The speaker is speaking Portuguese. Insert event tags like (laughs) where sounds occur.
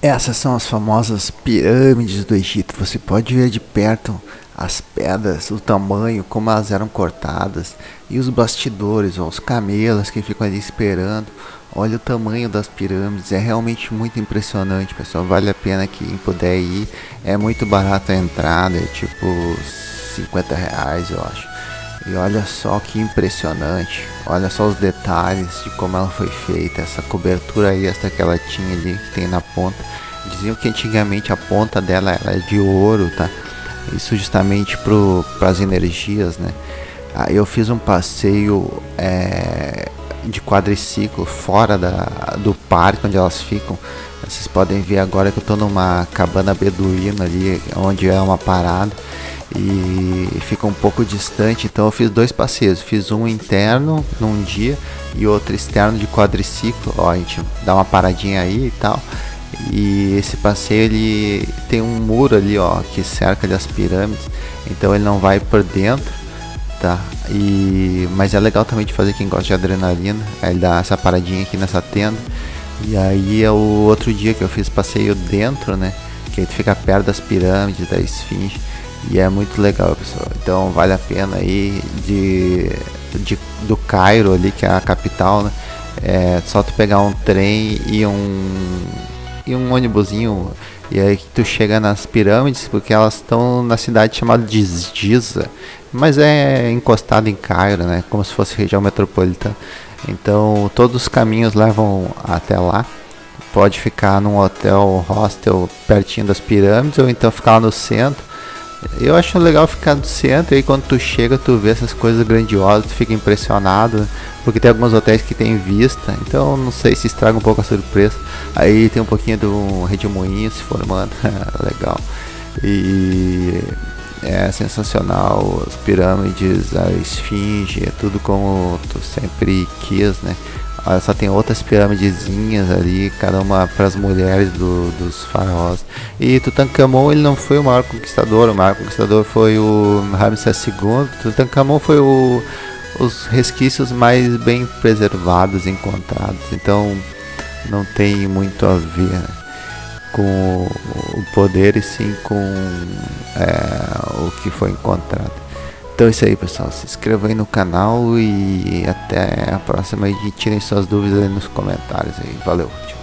Essas são as famosas pirâmides do Egito. Você pode ver de perto as pedras, o tamanho, como elas eram cortadas e os bastidores, ó, os camelos que ficam ali esperando. Olha o tamanho das pirâmides, é realmente muito impressionante, pessoal. Vale a pena quem puder ir. É muito barato a entrada, é tipo 50 reais, eu acho. E olha só que impressionante. Olha só os detalhes de como ela foi feita. Essa cobertura extra que ela tinha ali, que tem na ponta. Diziam que antigamente a ponta dela era de ouro, tá? Isso justamente para as energias, né? Aí eu fiz um passeio é, de quadriciclo fora da, do parque onde elas ficam. Vocês podem ver agora que eu estou numa cabana beduína ali, onde é uma parada e fica um pouco distante, então eu fiz dois passeios, fiz um interno num dia e outro externo de quadriciclo, ó, a gente dá uma paradinha aí e tal. E esse passeio ele tem um muro ali, ó, que cerca ali as pirâmides, então ele não vai por dentro, tá? E mas é legal também de fazer quem gosta de adrenalina, aí ele dá essa paradinha aqui nessa tenda. E aí é o outro dia que eu fiz passeio dentro, né? Que aí tu fica perto das pirâmides, da esfinge. E é muito legal, pessoal. Então vale a pena aí de, de do Cairo ali, que é a capital, né? É só tu pegar um trem e um e um ônibusinho e aí tu chega nas pirâmides porque elas estão na cidade chamada de Giza, mas é encostado em Cairo, né? Como se fosse região metropolitana. Então todos os caminhos levam até lá. Pode ficar num hotel, hostel pertinho das pirâmides ou então ficar lá no centro eu acho legal ficar no centro e quando tu chega tu vê essas coisas grandiosas, tu fica impressionado, porque tem alguns hotéis que tem vista, então não sei se estraga um pouco a surpresa. Aí tem um pouquinho do redemoinho se formando, (laughs) legal. E é sensacional, as pirâmides, a esfinge, é tudo como tu sempre quis, né? Só, tem outras piramidezinhas ali, cada uma para as mulheres do, dos faraós. E Tutankhamon ele não foi o maior conquistador, o maior conquistador foi o Ramsés II. Tutankhamon foi o, os resquícios mais bem preservados encontrados. Então não tem muito a ver com o poder e sim com é, o que foi encontrado. Então é isso aí pessoal, se inscreva aí no canal e até a próxima e tirem suas dúvidas aí nos comentários aí. Valeu, tchau.